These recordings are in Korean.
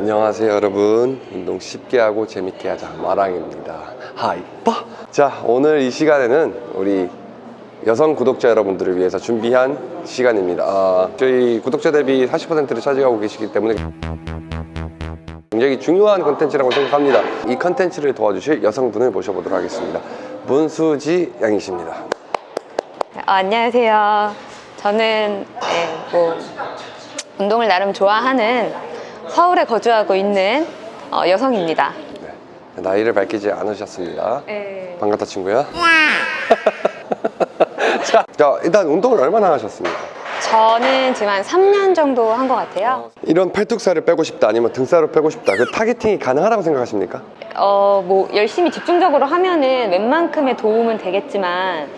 안녕하세요 여러분. 운동 쉽게 하고 재밌게 하자. 마랑입니다. 하이퍼 자 오늘 이 시간에는 우리 여성 구독자 여러분들을 위해서 준비한 시간입니다. 아, 저희 구독자 대비 40%를 차지하고 계시기 때문에 굉장히 중요한 컨텐츠라고 생각합니다. 이 컨텐츠를 도와주실 여성분을 모셔보도록 하겠습니다. 문수지 양이십니다. 어, 안녕하세요. 저는 네, 뭐 운동을 나름 좋아하는 서울에 거주하고 있는 어, 여성입니다. 네, 나이를 밝히지 않으셨습니다 네. 반갑다 친구야 자, 자 일단 운동을 얼마나 하셨습니까? 저는 지금 한 3년 정도 한 것 같아요. 이런 팔뚝살을 빼고 싶다 아니면 등살을 빼고 싶다 그 타겟팅이 가능하다고 생각하십니까? 어, 뭐 열심히 집중적으로 하면은 웬만큼의 도움은 되겠지만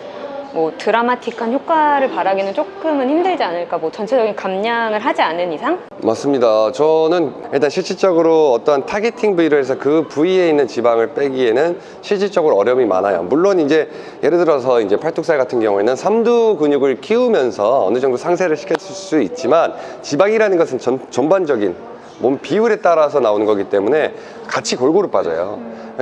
뭐 드라마틱한 효과를 바라기는 조금은 힘들지 않을까. 뭐 전체적인 감량을 하지 않은 이상? 맞습니다 저는 일단 실질적으로 어떤 targeting 부위를 해서 그 부위에 있는 지방을 빼기에는 실질적으로 어려움이 많아요 물론 이제 예를 들어서 이제 팔뚝살 같은 경우에는 삼두 근육을 키우면서 어느 정도 상쇄를 시킬 수 있지만 지방이라는 것은 전, 전반적인 몸 비율에 따라서 나오는 거기 때문에 같이 골고루 빠져요.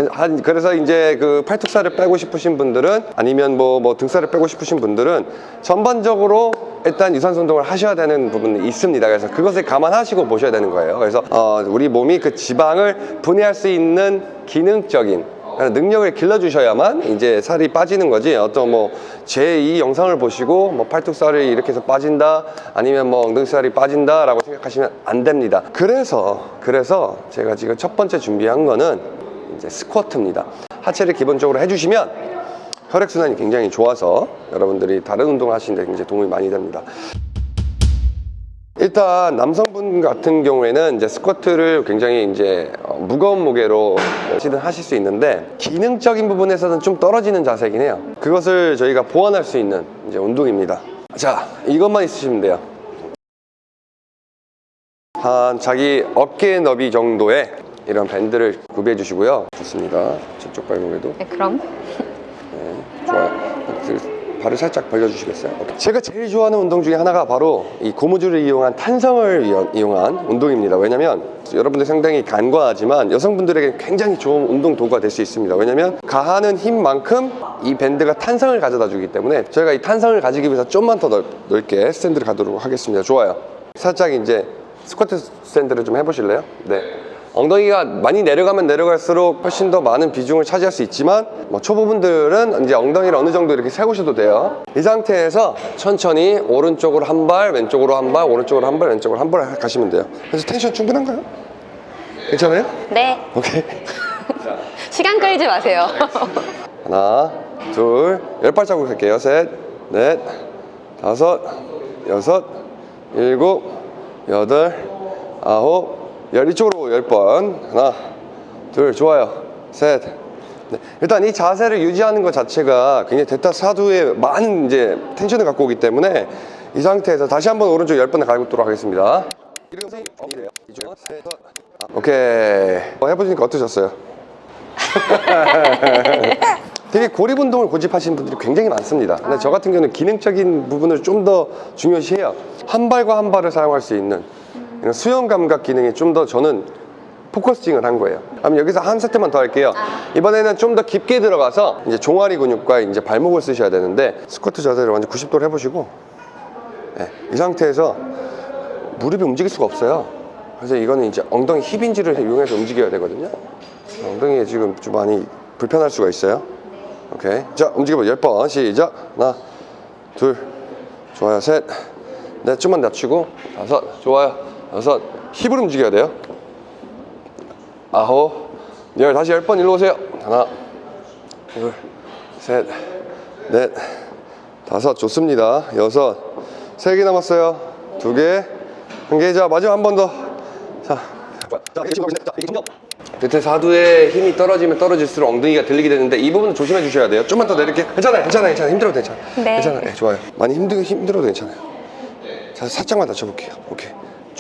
한 그래서 이제 그 팔뚝살을 빼고 싶으신 분들은 아니면 뭐, 뭐 등살을 빼고 싶으신 분들은 전반적으로 일단 유산소 운동을 하셔야 되는 부분이 있습니다. 그래서 그것을 감안하시고 보셔야 되는 거예요. 그래서 어, 우리 몸이 그 지방을 분해할 수 있는 기능적인 능력을 길러주셔야만 이제 살이 빠지는 거지. 어떤 뭐 제 이 영상을 보시고 뭐 팔뚝살이 이렇게 해서 빠진다 아니면 뭐 엉덩이살이 빠진다 라고 생각하시면 안 됩니다. 그래서 그래서 제가 지금 첫 번째 준비한 거는 이제 스쿼트입니다. 하체를 기본적으로 해주시면 혈액순환이 굉장히 좋아서 여러분들이 다른 운동을 하시는데 굉장히 도움이 많이 됩니다. 일단 남성분 같은 경우에는 이제 스쿼트를 굉장히 이제 어, 무거운 무게로 시든 하실 수 있는데 기능적인 부분에서는 좀 떨어지는 자세이긴 해요. 그것을 저희가 보완할 수 있는 이제 운동입니다. 자 이것만 있으시면 돼요. 한 자기 어깨 너비 정도의 이런 밴드를 구비해 주시고요. 좋습니다. 저쪽 발목에도. 네, 그럼. 네, 좋아요. 그 발을 살짝 벌려주시겠어요? 오케이. 제가 제일 좋아하는 운동 중에 하나가 바로 이 고무줄을 이용한 탄성을 이용- 이용한 운동입니다. 왜냐면 여러분들 상당히 간과하지만 여성분들에게 굉장히 좋은 운동 도구가 될 수 있습니다. 왜냐면 가하는 힘만큼 이 밴드가 탄성을 가져다 주기 때문에 저희가 이 탄성을 가지기 위해서 좀만 더 넓, 넓게 스탠드를 가도록 하겠습니다. 좋아요. 살짝 이제 스쿼트 스탠드를 좀 해보실래요? 네. 엉덩이가 많이 내려가면 내려갈수록 훨씬 더 많은 비중을 차지할 수 있지만 뭐 초보분들은 이제 엉덩이를 어느 정도 이렇게 세우셔도 돼요 이 상태에서 천천히 오른쪽으로 한 발 왼쪽으로 한 발 오른쪽으로 한 발 왼쪽으로 한 발 가시면 돼요 그래서 텐션 충분한가요? 괜찮아요? 네 오케이 시간 끌지 마세요. 하나 둘 열 발자국 할게요 셋넷 다섯 여섯 일곱 여덟 아홉 열 이쪽으로 열번 하나 둘 좋아요 셋 네. 일단 이 자세를 유지하는 것 자체가 굉장히 대타 사두에 많은 이제 텐션을 갖고 오기 때문에 이 상태에서 다시 한번 오른쪽 열 번을 가보도록 하겠습니다 오케이 어, 해보시니까 어떠셨어요? 되게 고립 운동을 고집하시는 분들이 굉장히 많습니다. 근데 저 같은 경우는 기능적인 부분을 좀 더 중요시해요. 한 발과 한 발을 사용할 수 있는 이런 수용 감각 기능이 좀 더 저는 focusing을 한 거예요. 그럼 여기서 한 세트만 더 할게요. 이번에는 좀 더 깊게 들어가서 이제 종아리 근육과 이제 발목을 쓰셔야 되는데 스쿼트 자세를 완전 90도로 해보시고 네, 이 상태에서 무릎이 움직일 수가 없어요. 그래서 이거는 이제 엉덩이 hip hinge를 이용해서 움직여야 되거든요. 엉덩이에 지금 좀 많이 불편할 수가 있어요. 오케이. 자, 움직여봐. 10번. 시작. 하나, 둘, 좋아요. 셋, 넷, 좀만 낮추고. 다섯, 좋아요. 여섯, 힙을 움직여야 돼요. 아홉, 열, 다시 10번 일로 오세요. 하나, 둘, 셋, 넷, 다섯, 좋습니다. 여섯, 세 개 남았어요. 두 개, 한 개. 자, 마지막 한 번 더. 자, 자, 이게 자, 대퇴 사두에 힘이 떨어지면 떨어질수록 엉덩이가 들리게 되는데 이 부분 조심해 주셔야 돼요. 좀만 더 내릴게. 괜찮아요, 괜찮아요, 괜찮아요. 힘들어도 괜찮아요. 네. 괜찮아요. 네, 좋아요. 많이 힘들 힘들어도 괜찮아요. 자, 살짝만 낮춰볼게요. 오케이.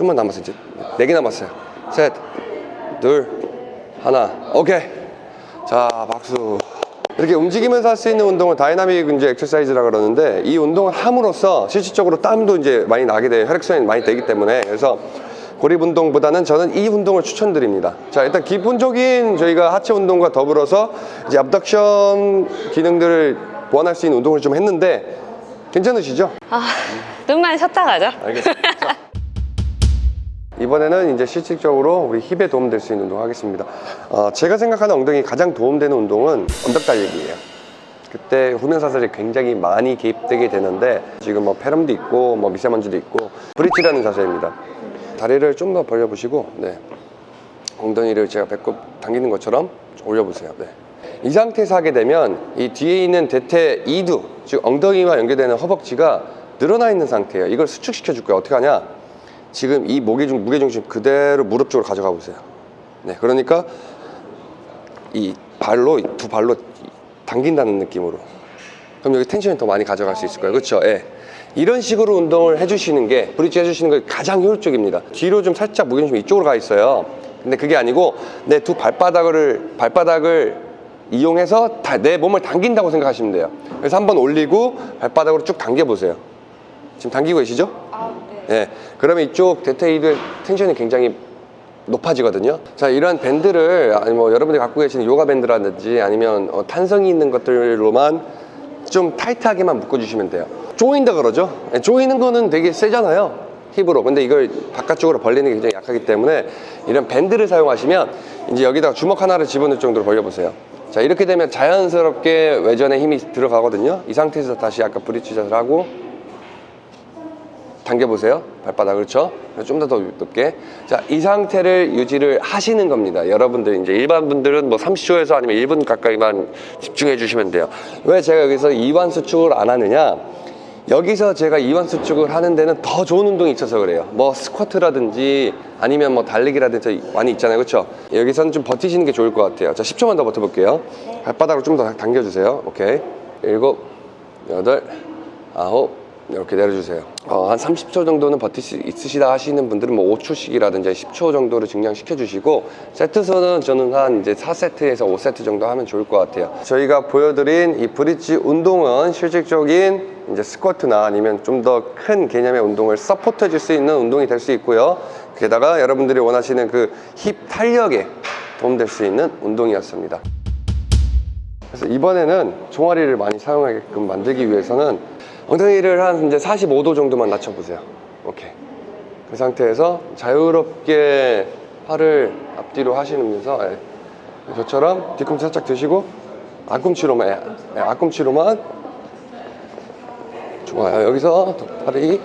좀만 남았어요. 이제 네 개 남았어요. 셋, 둘, 하나. 오케이. 자, 박수. 이렇게 움직이면서 할 수 있는 운동을 다이나믹 이제 엑서사이즈라 그러는데 이 운동을 함으로써 실질적으로 땀도 이제 많이 나게 돼요. 혈액순환이 많이 되기 때문에 그래서 고립 운동보다는 저는 이 운동을 추천드립니다. 자, 일단 기본적인 저희가 하체 운동과 더불어서 이제 압덕션 기능들을 보완할 수 있는 운동을 좀 했는데 괜찮으시죠? 아, 눈만 쉬었다 가죠. 알겠습니다. 자, 이번에는 이제 실질적으로 우리 힙에 도움될 수 있는 운동 하겠습니다. 어, 제가 생각하는 엉덩이 가장 도움되는 운동은 언덕 달리기예요. 그때 후면사슬이 굉장히 많이 개입되게 되는데 지금 뭐 폐렴도 있고 뭐 미세먼지도 있고 브릿지라는 자세입니다. 다리를 좀 더 벌려보시고 네. 엉덩이를 제가 배꼽 당기는 것처럼 좀 올려보세요. 네. 이 상태에서 하게 되면 이 뒤에 있는 대퇴 이두 즉 엉덩이와 연결되는 허벅지가 늘어나 있는 상태예요. 이걸 수축시켜 줄 거예요. 어떻게 하냐? 지금 이 무게 중 무게 중심 그대로 무릎 쪽으로 가져가 보세요. 네, 그러니까 이 발로 이두 발로 당긴다는 느낌으로. 그럼 여기 텐션이 더 많이 가져갈 수 있을 거예요. 그렇죠? 예. 이런 식으로 운동을 해주시는 게 브릿지 해주시는 게 가장 효율적입니다. 뒤로 좀 살짝 무게중심이 이쪽으로 가 있어요. 근데 그게 아니고 내 두 발바닥을 발바닥을 이용해서 다- 내 몸을 당긴다고 생각하시면 돼요. 그래서 한번 올리고 발바닥으로 쭉 당겨 보세요. 지금 당기고 계시죠? 예. 그러면 이쪽 대퇴이두의 텐션이 굉장히 높아지거든요. 자, 이런 밴드를 아니 뭐 여러분들이 갖고 계시는 요가 밴드라든지 아니면 어, 탄성이 있는 것들로만 좀 타이트하게만 묶어주시면 돼요. 조인다 그러죠. 예, 조이는 거는 되게 세잖아요. 힙으로. 근데 이걸 바깥쪽으로 벌리는 게 굉장히 약하기 때문에 이런 밴드를 사용하시면 이제 여기다가 주먹 하나를 집어넣을 정도로 벌려보세요. 자, 이렇게 되면 자연스럽게 외전에 힘이 들어가거든요. 이 상태에서 다시 아까 브릿지 자세를 하고 당겨보세요. 발바닥 그렇죠? 좀 더 더 높게. 자, 이 상태를 유지를 하시는 겁니다. 여러분들 이제 일반 분들은 뭐 30초에서 아니면 1분 가까이만 집중해 주시면 돼요. 왜 제가 여기서 이완 수축을 안 하느냐? 여기서 제가 이완 수축을 하는 데는 더 좋은 운동이 있어서 그래요. 뭐 스쿼트라든지 아니면 뭐 달리기라든지 많이 있잖아요. 그렇죠? 여기서는 좀 버티시는 게 좋을 것 같아요. 자, 10초만 더 버텨볼게요. 발바닥으로 좀 더 당겨주세요. 오케이. 일곱, 여덟, 아홉, 이렇게 내려주세요. 어, 한 30초 정도는 버틸 수 있으시다 하시는 분들은 뭐 5초씩이라든지 10초 정도를 증량시켜 주시고 세트 수는 저는 한 이제 4세트에서 5세트 정도 하면 좋을 것 같아요. 저희가 보여드린 이 브릿지 운동은 실질적인 이제 스쿼트나 아니면 좀 더 큰 개념의 운동을 support 해줄 수 있는 운동이 될 수 있고요. 게다가 여러분들이 원하시는 그 힙 탄력에 도움될 수 있는 운동이었습니다. 그래서 이번에는 종아리를 많이 사용하게끔 만들기 위해서는 엉덩이를 한 이제 45도 정도만 낮춰보세요. 오케이. 그 상태에서 자유롭게 팔을 앞뒤로 하시면서 예. 저처럼 뒤꿈치 살짝 드시고 앞꿈치로만 예. 예, 앞꿈치로만 좋아요. 여기서 팔이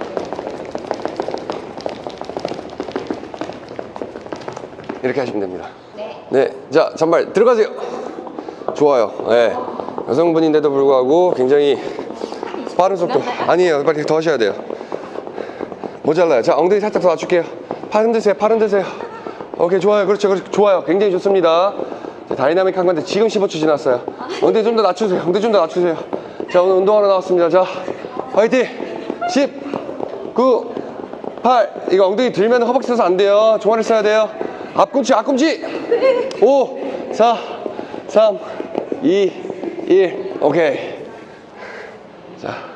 이렇게 하시면 됩니다. 네. 자, 잔발 들어가세요. 좋아요. 예. 여성분인데도 불구하고 굉장히 빠른 속도. 아니에요. 빨리 더 하셔야 돼요. 모자라요. 자, 엉덩이 살짝 더 낮출게요. 팔 흔드세요. 팔 흔드세요. 오케이, 좋아요. 그렇죠. 그렇죠. 좋아요. 굉장히 좋습니다. 자, 다이나믹 한 건데 지금 15초 지났어요. 엉덩이 좀 더 낮추세요. 엉덩이 좀 더 낮추세요. 자, 오늘 운동하러 나왔습니다. 자, 화이팅! 10, 9, 8. 이거 엉덩이 들면 허벅지 써서 안 돼요. 종아리 써야 돼요. 앞꿈치, 앞꿈치! 5, 4, 3, 2, 1. 오케이. 자.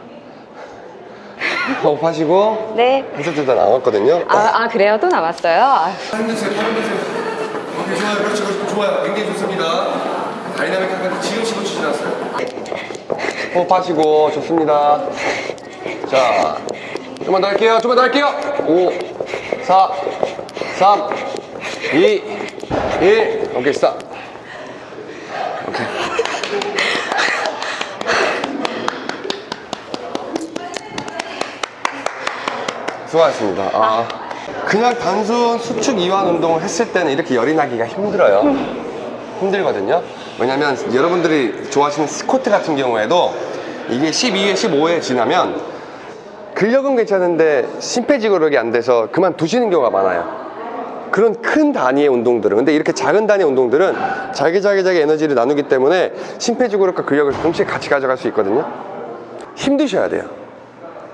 호흡하시고. 네. 한 세트 다 남았거든요. 아, 아 그래요? 또 남았어요? 아, 팔 흔드세요. 오케이, 좋아요. 그렇죠, 그렇죠. 좋아요. 굉장히 좋습니다. 다이나믹 한건 지금 15초 지났어요. 호흡하시고, 좋습니다. 자, 좀만 더 할게요. 좀만 더 할게요. 5, 4, 3, 2, 1. 오케이, 스탑. 오케이. 수고하셨습니다. 아, 그냥 단순 수축 이완 운동을 했을 때는 이렇게 열이 나기가 힘들어요. 힘들거든요. 왜냐면 여러분들이 좋아하시는 스쿼트 같은 경우에도 이게 12회, 15회 지나면 근력은 괜찮은데 심폐지구력이 안 돼서 그만 두시는 경우가 많아요. 그런 큰 단위의 운동들은 근데 이렇게 작은 단위의 운동들은 자기 자기 자기 에너지를 나누기 때문에 심폐지구력과 근력을 동시에 같이 가져갈 수 있거든요. 힘드셔야 돼요.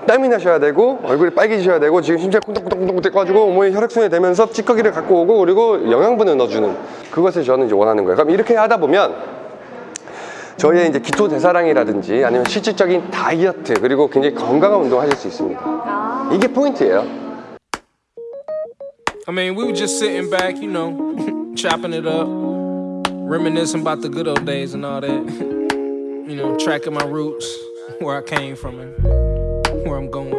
땀이 나셔야 되고 얼굴이 빨개지셔야 되고 지금 심장 쿵덕쿵덕쿵덕 돼가지고 온몸이 혈액순환이 되면서 찌꺼기를 갖고 오고 그리고 영양분을 넣어주는 그것을 저는 이제 원하는 거예요. 그럼 이렇게 하다 보면 저희의 이제 기초 대사량이라든지 아니면 실질적인 다이어트 그리고 굉장히 건강한 운동을 하실 수 있습니다. 이게 포인트예요. I mean, we were just sitting back, you know, chopping it up, reminiscing about the good old days and all that. you know, tracking my roots, where I came from and where I'm going.